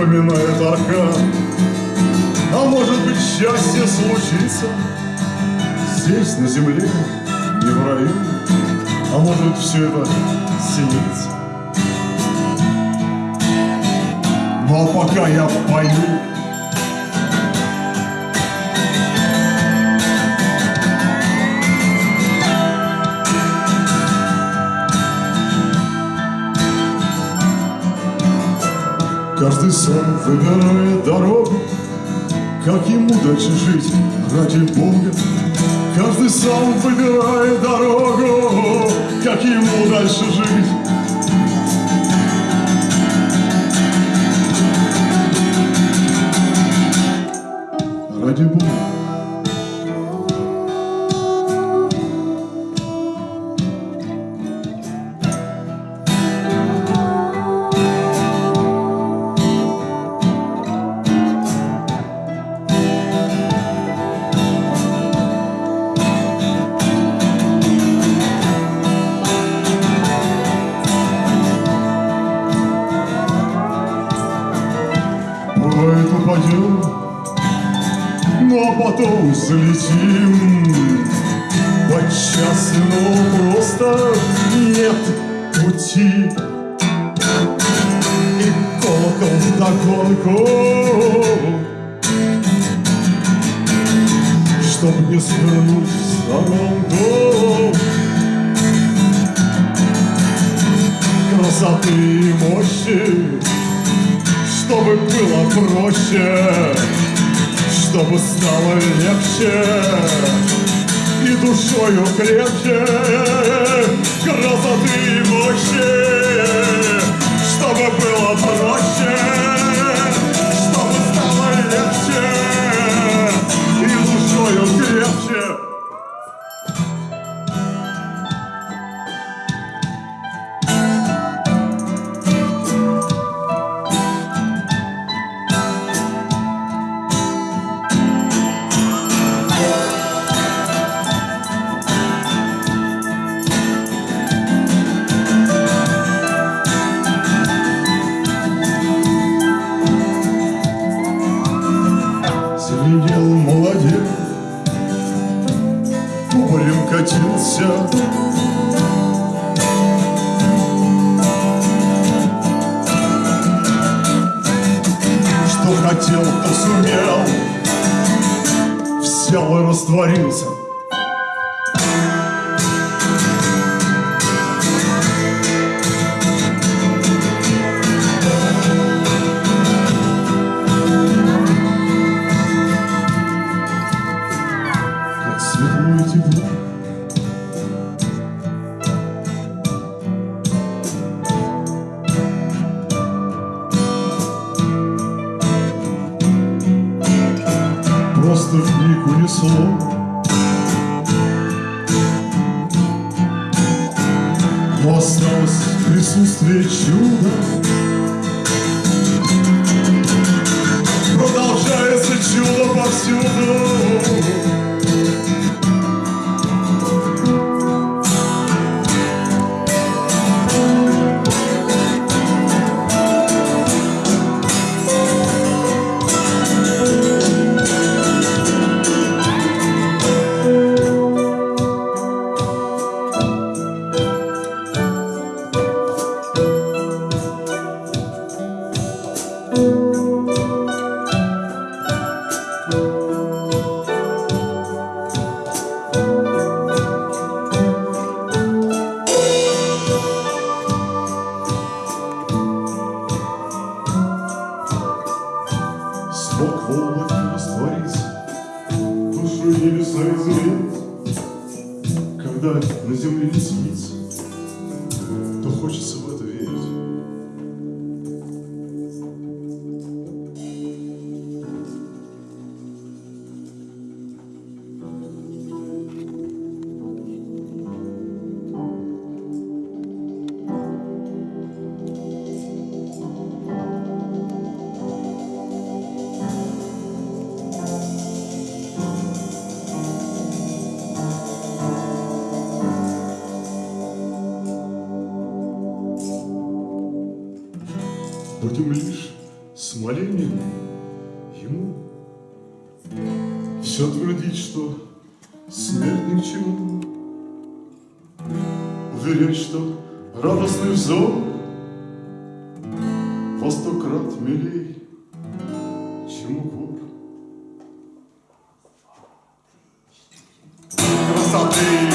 напоминает аркан. А может быть счастье случится здесь, на земле, не в раю, а может все это снится. Ну а пока я пою, Каждый сам выбирает дорогу, как ему дальше жить, ради Бога. Каждый сам выбирает дорогу, как ему дальше жить. Ради Бога. Пути И колокол вдогонку Чтоб не свернуть в сторонку. Красоты и мощи. Чтобы было проще. Чтобы стало легче. И душою крепче красоты мощи, чтобы было проще, чтобы стало легче и душою крепче. Растворился слов Но осталось присутствие чуда. Продолжается чудо повсюду. Смог в облаке раствориться, душу небеса изменить, Когда на земле не сидится. будем лишь с молением ему все твердить, что смерть ни к чему, уверять, что радостный взор во сто крат милей, чем укор. Красоты!